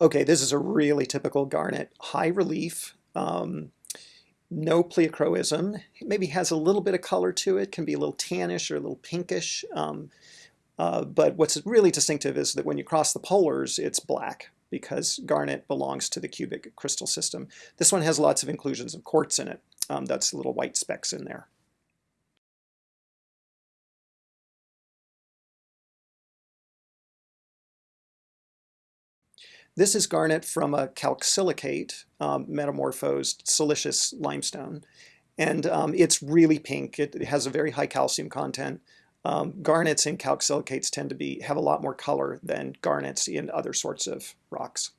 Okay, this is a really typical garnet. High relief, um, no pleochroism, maybe has a little bit of color to it, can be a little tannish or a little pinkish. Um, uh, but what's really distinctive is that when you cross the polars, it's black because garnet belongs to the cubic crystal system. This one has lots of inclusions of quartz in it. Um, that's little white specks in there. This is garnet from a calcsilicate um, metamorphosed silicious limestone. And um, it's really pink. It, has a very high calcium content. Um, garnets in calcsilicates tend to be have a lot more color than garnets in other sorts of rocks.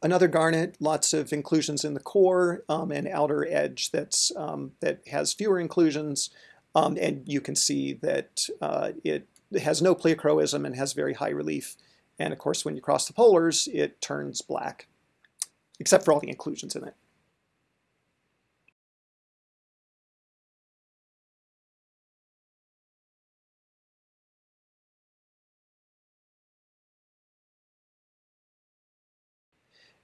Another garnet, lots of inclusions in the core um, and outer edge that's um, that has fewer inclusions, um, and you can see that uh, it has no pleochroism and has very high relief. And of course, when you cross the polars, it turns black, except for all the inclusions in it.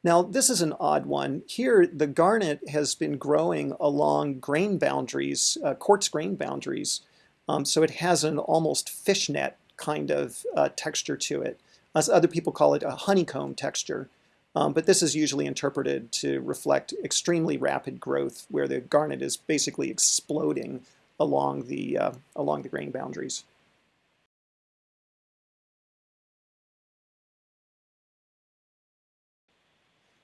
Now, this is an odd one. Here, the garnet has been growing along grain boundaries, uh, quartz grain boundaries. Um, so it has an almost fishnet kind of uh, texture to it. As other people call it a honeycomb texture. Um, but this is usually interpreted to reflect extremely rapid growth where the garnet is basically exploding along the, uh, along the grain boundaries.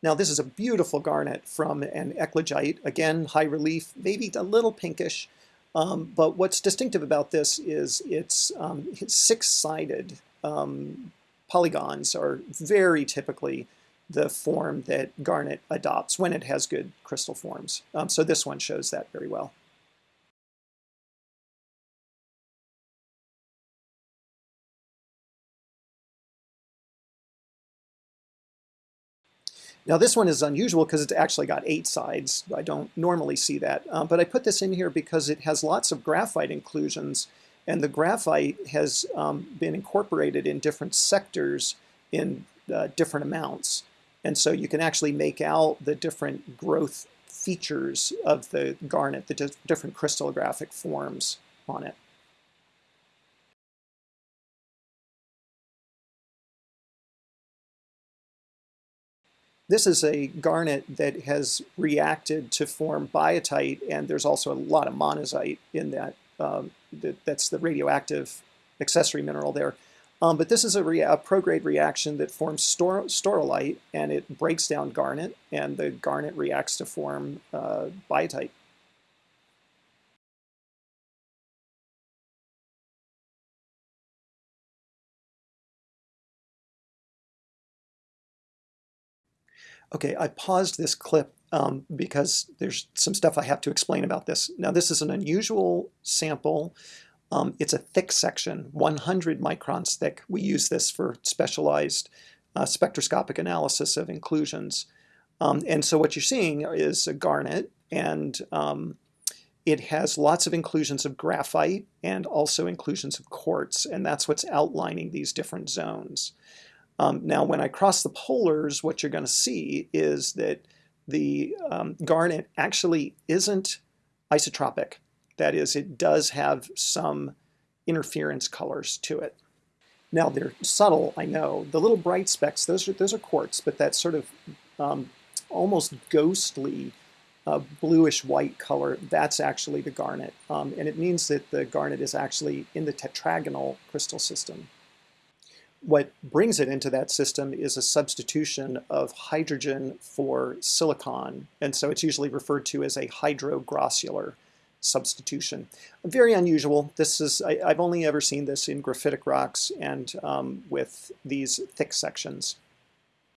Now this is a beautiful garnet from an eclogite, again high relief, maybe a little pinkish, um, but what's distinctive about this is its, um, its six-sided um, polygons are very typically the form that garnet adopts when it has good crystal forms. Um, so this one shows that very well. Now this one is unusual because it's actually got eight sides. I don't normally see that, um, but I put this in here because it has lots of graphite inclusions and the graphite has um, been incorporated in different sectors in uh, different amounts. And so you can actually make out the different growth features of the garnet, the di different crystallographic forms on it. This is a garnet that has reacted to form biotite, and there's also a lot of monazite in that. Um, that that's the radioactive accessory mineral there. Um, but this is a, a prograde reaction that forms stor staurolite, and it breaks down garnet, and the garnet reacts to form uh, biotite. Okay, I paused this clip um, because there's some stuff I have to explain about this. Now this is an unusual sample. Um, it's a thick section, 100 microns thick. We use this for specialized uh, spectroscopic analysis of inclusions. Um, and so what you're seeing is a garnet and um, it has lots of inclusions of graphite and also inclusions of quartz and that's what's outlining these different zones. Um, now, when I cross the polars, what you're going to see is that the um, garnet actually isn't isotropic. That is, it does have some interference colors to it. Now, they're subtle, I know. The little bright specks, those are, those are quartz, but that sort of um, almost ghostly uh, bluish-white color, that's actually the garnet. Um, and it means that the garnet is actually in the tetragonal crystal system. What brings it into that system is a substitution of hydrogen for silicon, and so it's usually referred to as a hydrogrossular substitution. Very unusual. This is I, have only ever seen this in graphitic rocks and um, with these thick sections.